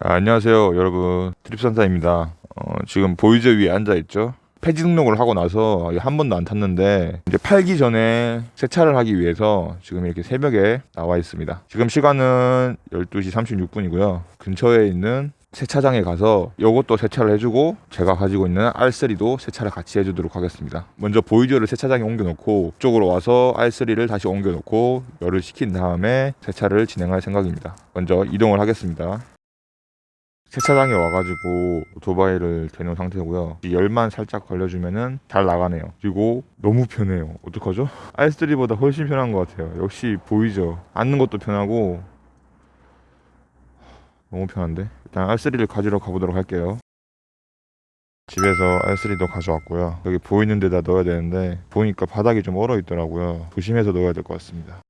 아, 안녕하세요 여러분. 트립산사입니다. 어, 지금 보이저 위에 앉아있죠? 폐지 등록을 하고 나서 한 번도 안 탔는데 이제 팔기 전에 세차를 하기 위해서 지금 이렇게 새벽에 나와 있습니다. 지금 시간은 12시 36분이고요. 근처에 있는 세차장에 가서 요것도 세차를 해주고 제가 가지고 있는 R3도 세차를 같이 해주도록 하겠습니다. 먼저 보이저를 세차장에 옮겨놓고 이쪽으로 와서 R3를 다시 옮겨놓고 열을 식힌 다음에 세차를 진행할 생각입니다. 먼저 이동을 하겠습니다 세차장에 와가지고 오토바이를 대놓은 상태고요. 이 열만 살짝 걸려주면은 잘 나가네요. 그리고 너무 편해요. 어떡하죠? R3보다 훨씬 편한 것 같아요. 역시 보이죠? 앉는 것도 편하고. 너무 편한데? 일단 R3를 가지러 가보도록 할게요. 집에서 R3도 가져왔고요. 여기 보이는 데다 넣어야 되는데 보니까 바닥이 좀 얼어 있더라고요. 조심해서 넣어야 될 것 같습니다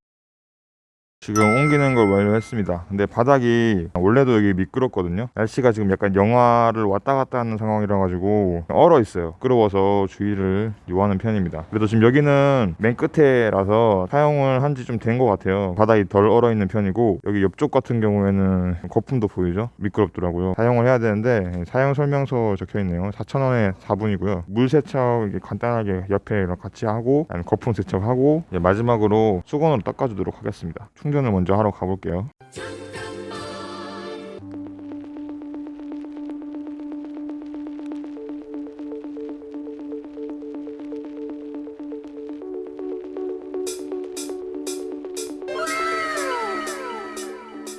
지금 옮기는 걸 완료했습니다. 근데 바닥이 원래도 여기 미끄럽거든요. 날씨가 지금 약간 영하를 왔다 갔다 하는 상황이라 가지고 얼어 있어요. 미끄러워서 주의를 요하는 편입니다. 그래도 지금 여기는 맨 끝에라서 사용을 한 지 좀 된 것 같아요. 바닥이 덜 얼어 있는 편이고 여기 옆쪽 같은 경우에는 거품도 보이죠? 미끄럽더라고요. 사용을 해야 되는데 사용 설명서 적혀 있네요. 4,000원에 4분이고요. 물 세척 간단하게 옆에 같이 하고 거품 세척하고 마지막으로 수건으로 닦아주도록 하겠습니다. 충전 을 먼저 하러 가볼게요.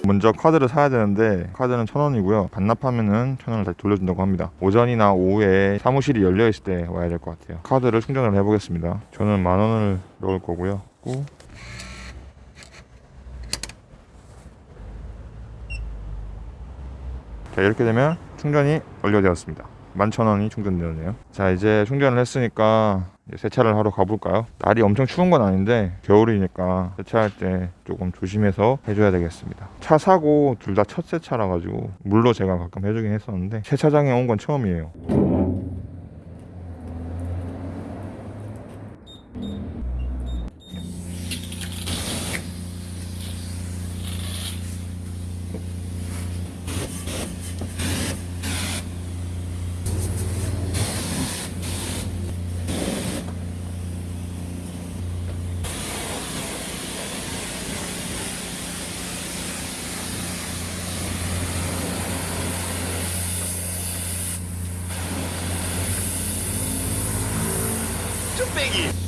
먼저 카드를 사야 되는데 카드는 천 원이고요. 반납하면은 천 원을 다시 돌려준다고 합니다. 오전이나 오후에 사무실이 열려 있을 때 와야 될 것 같아요. 카드를 충전을 해보겠습니다. 저는 만 원을 넣을 거고요 자 이렇게 되면 충전이 완료되었습니다. 11,000원이 충전되었네요. 자 이제 충전을 했으니까 세차를 하러 가볼까요? 날이 엄청 추운 건 아닌데 겨울이니까 세차할 때 조금 조심해서 해줘야 되겠습니다. 차 사고 둘 다 첫 세차라 가지고 물로 제가 가끔 해주긴 했었는데 세차장에 온 건 처음이에요 Biggie.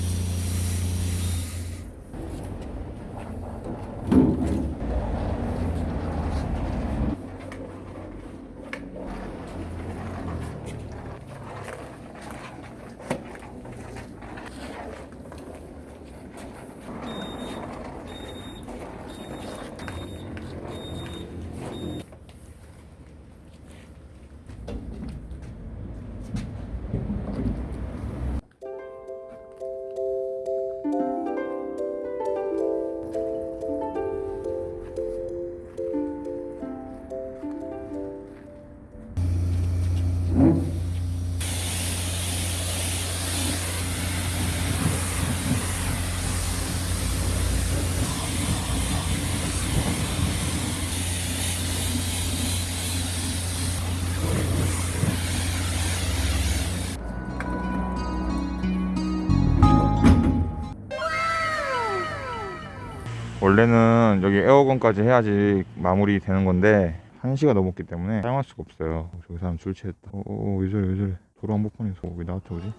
원래는 여기 에어건까지 해야지 마무리 되는 건데 1시가 넘었기 때문에 사용할 수가 없어요. 저기 사람 술 취했다. 어어 왜 저래 왜 저래. 도로 한복판에서 왜 나한테 오지?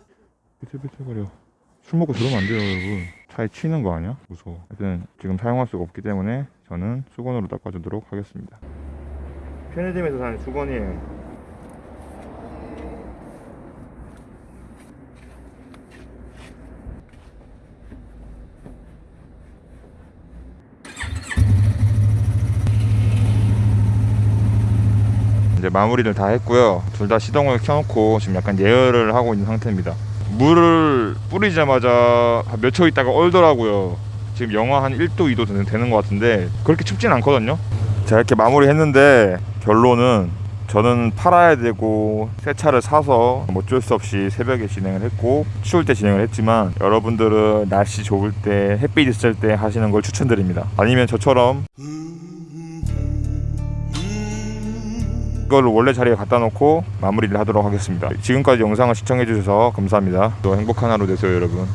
비틀비틀거려. 술 먹고 저러면 안 돼요 여러분. 차에 치는 거 아니야? 무서워. 하여튼 지금 사용할 수가 없기 때문에 저는 수건으로 닦아주도록 하겠습니다. 편의점에서 사는 수건이에요 이제 마무리를 다 했고요. 둘 다 시동을 켜놓고 지금 약간 예열을 하고 있는 상태입니다. 물을 뿌리자마자 몇 초 있다가 얼더라고요. 지금 영하 한 1도 2도 되는, 되는 것 같은데 그렇게 춥진 않거든요. 자 이렇게 마무리 했는데 결론은 저는 팔아야 되고 새 차를 사서 어쩔 수 없이 새벽에 진행을 했고 추울 때 진행을 했지만 여러분들은 날씨 좋을 때 햇빛 있을 때 하시는 걸 추천드립니다. 아니면 저처럼 이거를 원래 자리에 갖다 놓고 마무리를 하도록 하겠습니다. 지금까지 영상을 시청해 주셔서 감사합니다. 또 행복한 하루 되세요 여러분.